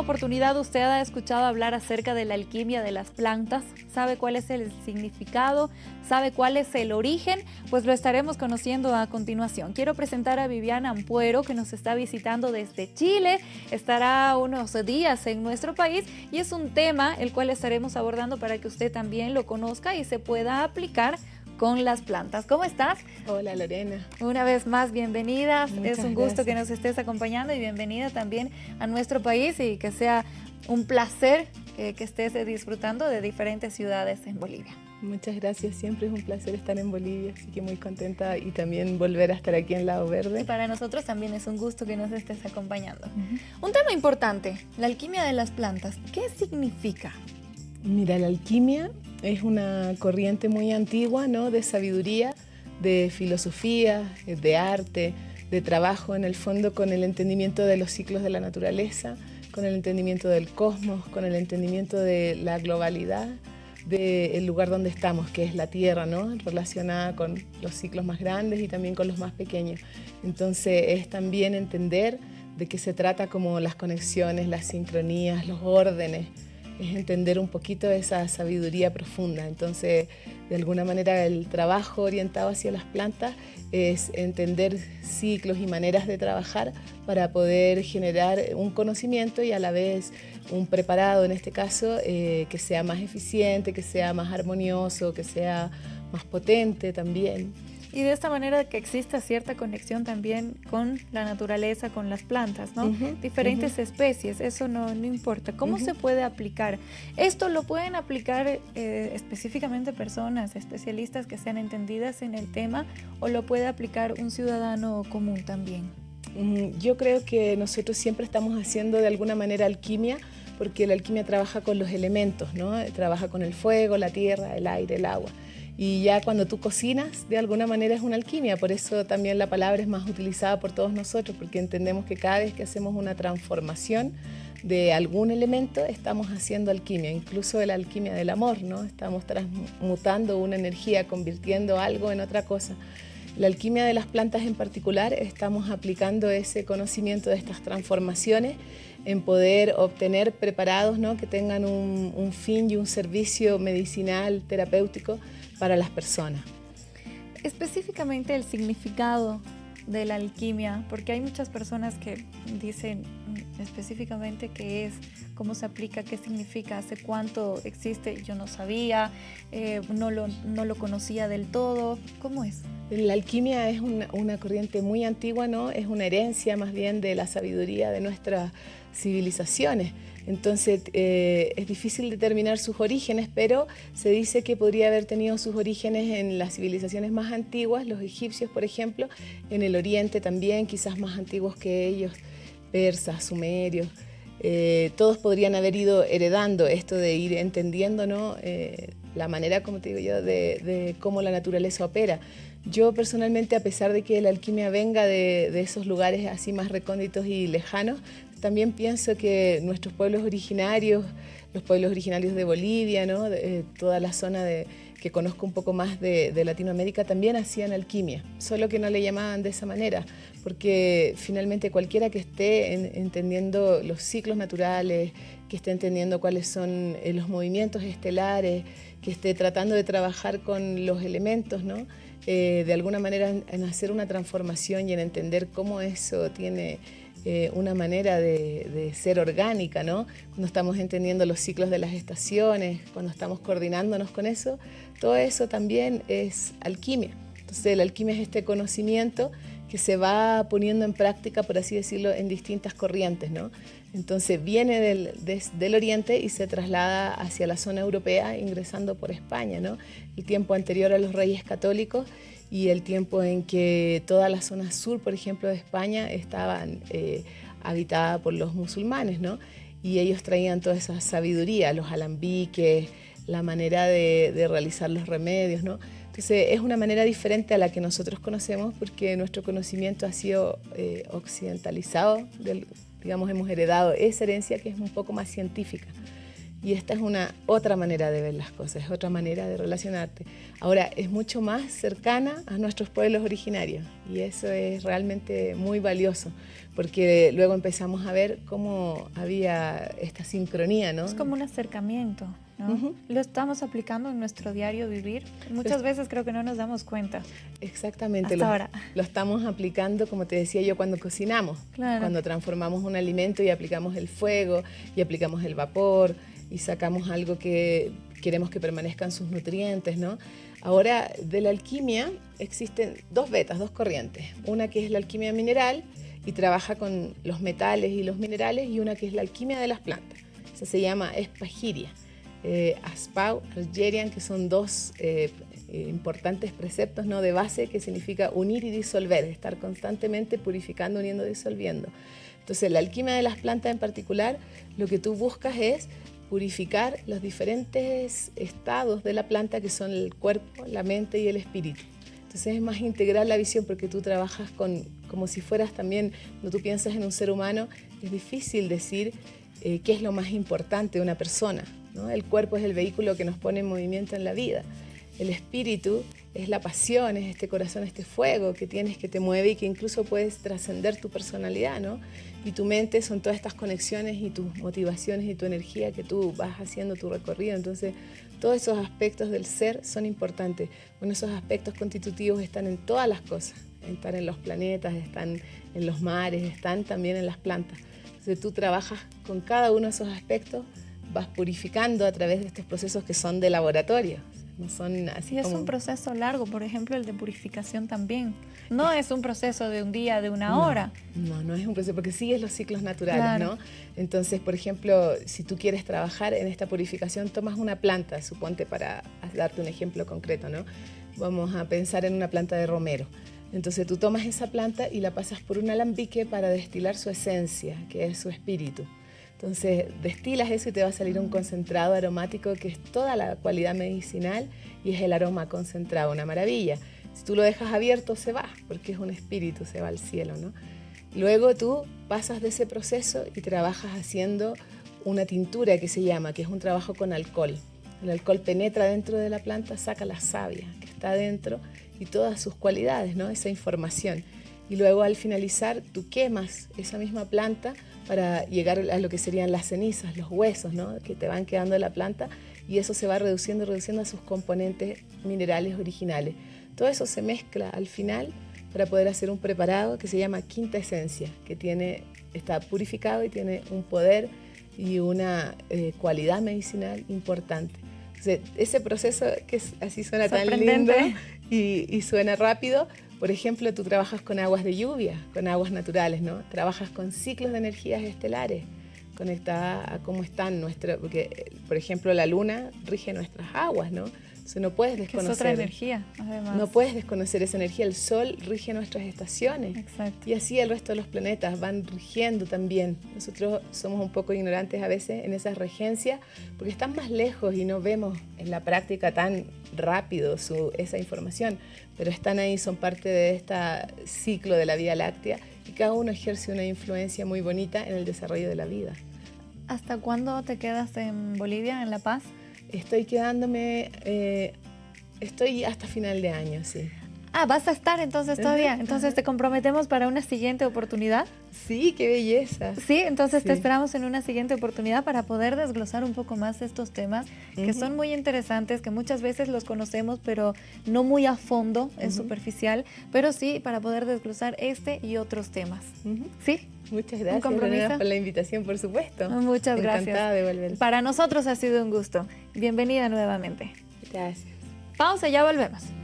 oportunidad usted ha escuchado hablar acerca de la alquimia de las plantas? ¿Sabe cuál es el significado? ¿Sabe cuál es el origen? Pues lo estaremos conociendo a continuación. Quiero presentar a Viviana Ampuero, que nos está visitando desde Chile. Estará unos días en nuestro país y es un tema el cual estaremos abordando para que usted también lo conozca y se pueda aplicar con las plantas. ¿Cómo estás? Hola Lorena. Una vez más, bienvenida. es un gusto que nos estés acompañando y bienvenida también a nuestro país y que sea un placer eh, que estés disfrutando de diferentes ciudades en Bolivia. Muchas gracias, siempre es un placer estar en Bolivia, así que muy contenta y también volver a estar aquí en Lado Verde. Y para nosotros también es un gusto que nos estés acompañando. Un tema importante, la alquimia de las plantas. ¿Qué significa? Mira, la alquimia es una corriente muy antigua, ¿no? De sabiduría, de filosofía, de arte, de trabajo en el fondo con el entendimiento de los ciclos de la naturaleza, con el entendimiento del cosmos, con el entendimiento de la globalidad del lugar donde estamos, que es la Tierra, ¿no? relacionada con los ciclos más grandes y también con los más pequeños. Entonces es también entender de qué se trata como las conexiones, las sincronías, los órdenes, es entender un poquito esa sabiduría profunda. Entonces, de alguna manera, el trabajo orientado hacia las plantas es entender ciclos y maneras de trabajar para poder generar un conocimiento y a la vez un preparado, en este caso, eh, que sea más eficiente, que sea más armonioso, que sea más potente también. Y de esta manera que exista cierta conexión también con la naturaleza, con las plantas, ¿no? Diferentes especies, eso no, no importa. ¿Cómo se puede aplicar? Esto lo pueden aplicar eh, específicamente personas, especialistas que sean entendidas en el tema, o lo puede aplicar un ciudadano común también. Yo creo que nosotros siempre estamos haciendo de alguna manera alquimia, porque la alquimia trabaja con los elementos, ¿no? Trabaja con el fuego, la tierra, el aire, el agua. Y ya cuando tú cocinas, de alguna manera es una alquimia, por eso también la palabra es más utilizada por todos nosotros, porque entendemos que cada vez que hacemos una transformación de algún elemento, estamos haciendo alquimia, incluso la alquimia del amor, ¿no? Estamos transmutando una energía, convirtiendo algo en otra cosa. La alquimia de las plantas en particular, estamos aplicando ese conocimiento de estas transformaciones en poder obtener preparados ¿no? que tengan un, fin y un servicio medicinal, terapéutico, para las personas. Específicamente el significado de la alquimia, porque hay muchas personas que dicen específicamente qué es, cómo se aplica, qué significa, hace cuánto existe, yo no sabía, eh, no, lo, no lo conocía del todo, ¿cómo es? La alquimia es una, corriente muy antigua, ¿no? Es una herencia más bien de la sabiduría de nuestras civilizaciones. Entonces eh, es difícil determinar sus orígenes, pero se dice que podría haber tenido sus orígenes en las civilizaciones más antiguas, los egipcios por ejemplo, en el oriente también, quizás más antiguos que ellos, persas, sumerios. Eh, todos podrían haber ido heredando esto de ir entendiendo ¿no? Eh, la manera, como te digo yo, de, cómo la naturaleza opera. Yo personalmente, a pesar de que la alquimia venga de, esos lugares así más recónditos y lejanos, también pienso que nuestros pueblos originarios, los pueblos originarios de Bolivia, ¿no? eh, toda la zona de, que conozco un poco más de, Latinoamérica, también hacían alquimia, solo que no le llamaban de esa manera, porque finalmente cualquiera que esté en, entendiendo los ciclos naturales, que esté entendiendo cuáles son eh, los movimientos estelares, que esté tratando de trabajar con los elementos, ¿no? Eh, de alguna manera en, hacer una transformación y en entender cómo eso tiene eh, una manera de, ser orgánica, ¿no? Cuando estamos entendiendo los ciclos de las estaciones, cuando estamos coordinándonos con eso, todo eso también es alquimia. Entonces la alquimia es este conocimiento que se va poniendo en práctica, por así decirlo, en distintas corrientes, ¿no? Entonces viene del, del, oriente y se traslada hacia la zona europea ingresando por España, ¿no? El tiempo anterior a los reyes católicos y el tiempo en que toda la zona sur, por ejemplo, de España estaba eh, habitada por los musulmanes, ¿no? Y ellos traían toda esa sabiduría, los alambiques, la manera de, de, realizar los remedios, ¿no? Entonces es una manera diferente a la que nosotros conocemos porque nuestro conocimiento ha sido eh, occidentalizado, del, digamos, hemos heredado esa herencia que es un poco más científica. y esta es una otra manera de ver las cosas, es otra manera de relacionarte. Ahora, es mucho más cercana a nuestros pueblos originarios y eso es realmente muy valioso, porque luego empezamos a ver cómo había esta sincronía, ¿no? Es como un acercamiento. ¿No? Lo estamos aplicando en nuestro diario vivir. Muchas veces creo que no nos damos cuenta. Exactamente. lo, ahora. lo estamos aplicando, como te decía yo, cuando cocinamos. Cuando transformamos un alimento y aplicamos el fuego y aplicamos el vapor y sacamos algo que queremos que permanezcan sus nutrientes, ¿no? Ahora, de la alquimia existen dos vetas, dos corrientes. Una que es la alquimia mineral y trabaja con los metales y los minerales y una que es la alquimia de las plantas. Esa se llama espagiria. Eh, Aspau, Algerian, que son dos eh, eh, importantes preceptos ¿no? de base que significa unir y disolver, estar constantemente purificando, uniendo, disolviendo. Entonces, la alquimia de las plantas en particular, lo que tú buscas es purificar los diferentes estados de la planta que son el cuerpo, la mente y el espíritu. Entonces es más integral la visión porque tú trabajas con, como si fueras también, cuando tú piensas en un ser humano, es difícil decir eh, qué es lo más importante de una persona. ¿No? El cuerpo es el vehículo que nos pone en movimiento en la vida. El espíritu es la pasión, es este corazón, este fuego que tienes que te mueve y que incluso puedes trascender tu personalidad, ¿no? Y tu mente son todas estas conexiones y tus motivaciones y tu energía que tú vas haciendo tu recorrido. Entonces, todos esos aspectos del ser son importantes. Bueno, esos aspectos constitutivos están en todas las cosas. Están en los planetas, están en los mares, están también en las plantas. Entonces, tú trabajas con cada uno de esos aspectos, vas purificando a través de estos procesos que son de laboratorio son así y es un proceso largo, por ejemplo, el de purificación también. No es un proceso de un día, de una hora. No, no es un proceso, porque sigues los ciclos naturales, ¿no? Entonces, por ejemplo, si tú quieres trabajar en esta purificación, tomas una planta, suponte para darte un ejemplo concreto, ¿no? Vamos a pensar en una planta de romero. Entonces tú tomas esa planta y la pasas por un alambique para destilar su esencia, que es su espíritu. Entonces destilas eso y te va a salir un concentrado aromático que es toda la cualidad medicinal y es el aroma concentrado, una maravilla. Si tú lo dejas abierto se va, porque es un espíritu, se va al cielo, ¿no? Luego tú pasas de ese proceso y trabajas haciendo una tintura que se llama, que es un trabajo con alcohol. El alcohol penetra dentro de la planta, saca la savia que está dentro y todas sus cualidades, ¿no? Esa información. Y luego al finalizar tú quemas esa misma planta para llegar a lo que serían las cenizas, los huesos ¿no? que te van quedando de la planta y eso se va reduciendo, reduciendo a sus componentes minerales originales. Todo eso se mezcla al final para poder hacer un preparado que se llama quinta esencia, que tiene, está purificado y tiene un poder y una eh, cualidad medicinal importante. ese proceso que así suena tan lindo y, y suena rápido, por ejemplo, tú trabajas con aguas de lluvia, con aguas naturales, ¿no? Trabajas con ciclos de energías estelares conectadas a cómo están nuestras, porque por ejemplo la luna rige nuestras aguas, ¿no? No puedes desconocer. Es otra energía, además. No puedes desconocer esa energía. El Sol rige nuestras estaciones. Exacto. Y así el resto de los planetas van rigiendo también. Nosotros somos un poco ignorantes a veces en esas regencias porque están más lejos y no vemos en la práctica tan rápido su, esa información. Pero están ahí, son parte de este ciclo de la Vía Láctea y cada uno ejerce una influencia muy bonita en el desarrollo de la vida. ¿Hasta cuándo te quedas en Bolivia, en La Paz? Estoy quedándome, eh, estoy hasta final de año, sí. Ah, vas a estar entonces todavía. Entonces te comprometemos para una siguiente oportunidad. Sí, qué belleza. Sí, entonces te esperamos en una siguiente oportunidad para poder desglosar un poco más estos temas que son muy interesantes, que muchas veces los conocemos, pero no muy a fondo, es superficial, pero sí para poder desglosar este y otros temas. ¿Sí? Muchas gracias por la invitación, por supuesto. Muchas gracias. Encantada de volver. Para nosotros ha sido un gusto. Bienvenida nuevamente. Gracias. Pausa, ya volvemos.